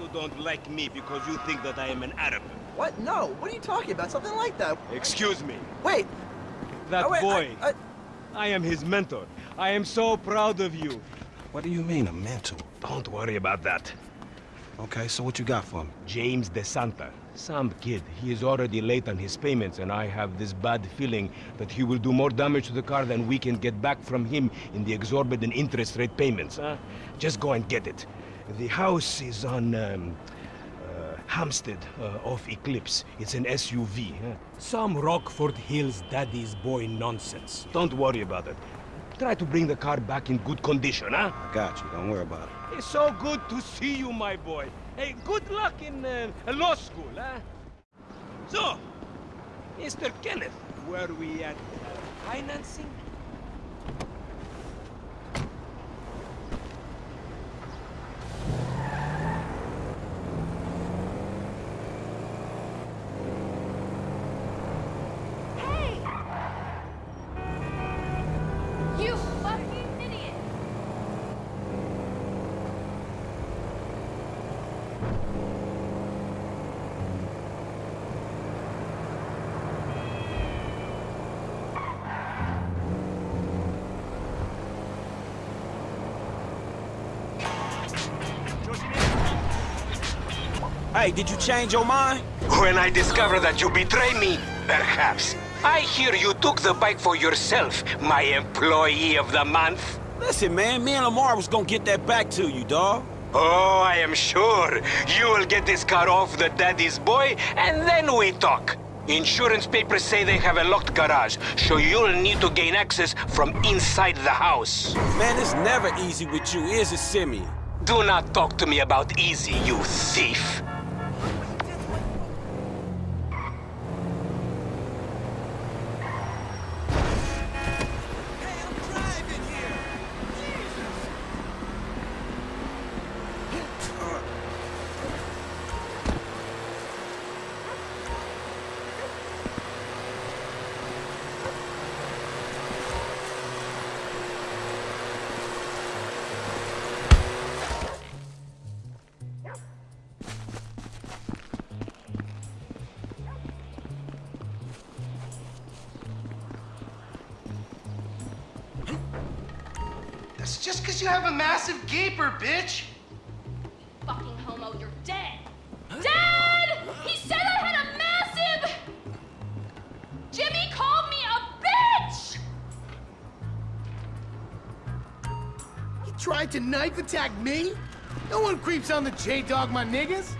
You don't like me because you think that I am an Arab. What? No. What are you talking about? Something like that. Excuse me. Wait. That Oh, wait, boy. I, I, I am his mentor. I am so proud of you. What do you mean, a mentor? Don't worry about that. Okay, so what you got for me? James De Santa. Some kid. He is already late on his payments, and I have this bad feeling that he will do more damage to the car than we can get back from him in the exorbitant interest rate payments, huh? Just go and get it. The house is on, um, uh, Hampstead, uh, off Eclipse. It's an SUV, huh? Some Rockford Hills daddy's boy nonsense. Don't worry about it. Try to bring the car back in good condition, huh? I got you, don't worry about it. It's so good to see you, my boy. Hey, good luck in uh, law school, huh? So, Mr. Kenneth, were we at uh, financing? Hey! You fucking idiot! Hey, did you change your mind? When I discover that you betray me, perhaps. I hear you took the bike for yourself, my employee of the month. Listen, man, me and Lamar was gonna get that back to you, dawg. Oh, I am sure. You will get this car off the daddy's boy, and then we talk. Insurance papers say they have a locked garage, so you'll need to gain access from inside the house. Man, it's never easy with you, is it, Simeon? Do not talk to me about easy, you thief. That's just because you have a massive gaper, bitch. You fucking homo, you're dead! Dead! He said I had a massive... Jimmy called me a bitch! He tried to knife attack me? No one creeps on the J-Dog, my niggas.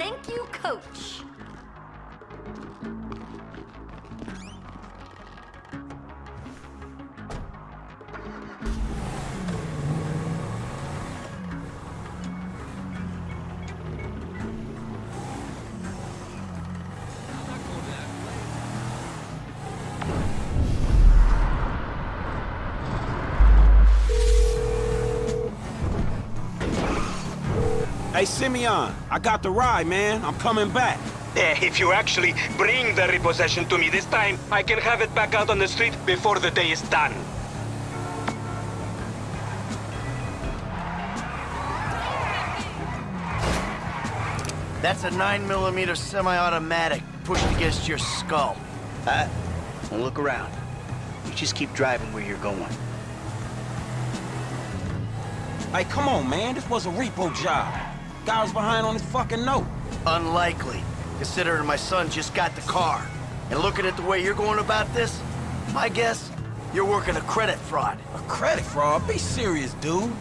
Thank you, coach. Hey, Simeon, I got the ride, man. I'm coming back. Eh, If you actually bring the repossession to me this time, I can have it back out on the street before the day is done. That's a 9mm semi-automatic pushed against your skull. Uh, don't look around. You just keep driving where you're going. Hey, come on, man. This was a repo job. Guy was behind on his fucking note. Unlikely, considering my son just got the car. And looking at the way you're going about this, my guess, you're working a credit fraud. A credit fraud? Be serious, dude.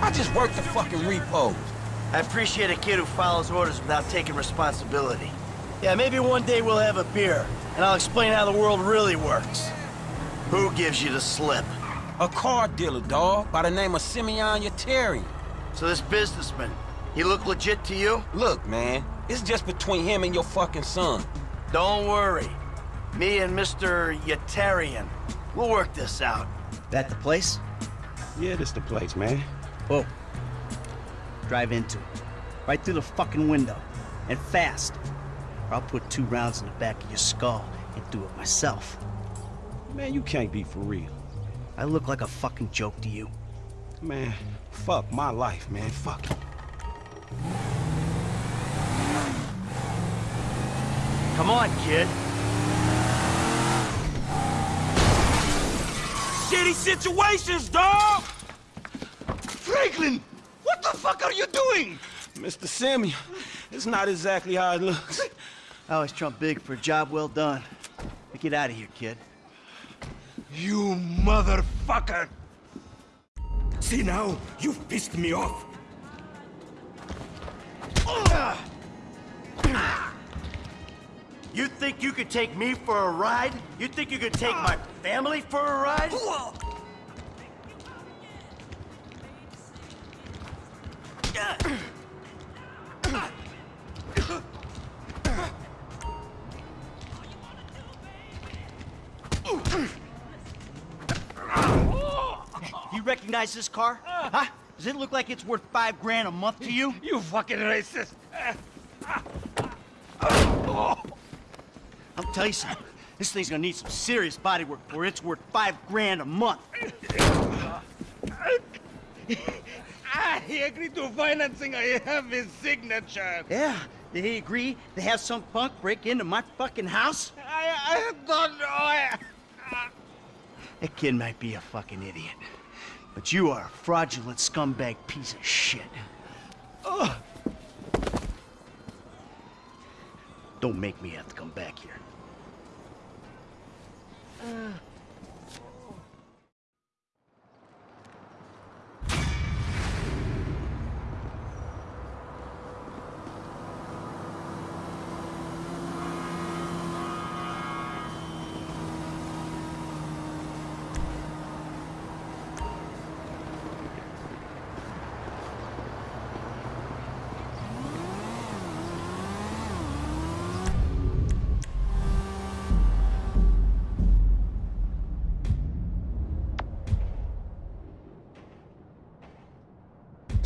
I just worked the fucking repos. I appreciate a kid who follows orders without taking responsibility. Yeah, maybe one day we'll have a beer, and I'll explain how the world really works. Who gives you the slip? A car dealer, dawg, by the name of Simeon Yetarian. So this businessman, he look legit to you? Look, man, it's just between him and your fucking son. Don't worry. Me and Mr. Yetarian, we'll work this out. That the place? Yeah, this the place, man. Whoa. Drive into it. Right through the fucking window. And fast. or I'll put two rounds in the back of your skull and do it myself. Man, you can't be for real. I look like a fucking joke to you. Man, fuck my life, man. Fuck it. Come on, kid. Shitty situations, dog! Franklin! What the fuck are you doing? Mr. Samuel, it's not exactly how it looks. I always trump big for a job well done. Now get out of here, kid. You motherfucker! See now, you've pissed me off. You think you could take me for a ride? You think you could take my family for a ride? You recognize this car? Huh? Does it look like it's worth five grand a month to you? You fucking racist! I'll tell you something. This thing's gonna need some serious body work before it's worth five grand a month. Ah, he agreed to financing. I have his signature. Yeah, did he agree to have some punk break into my fucking house? I, I don't know. I, That kid might be a fucking idiot. But you are a fraudulent scumbag piece of shit. Ugh. Don't make me have to come back here.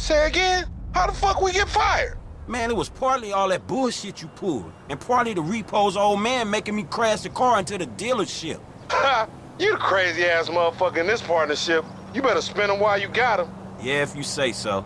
Say again? How the fuck we get fired? Man, it was partly all that bullshit you pulled, and partly the repo's old man making me crash the car into the dealership. Ha! you the crazy ass motherfucker in this partnership. You better spend them while you got them. Yeah, if you say so.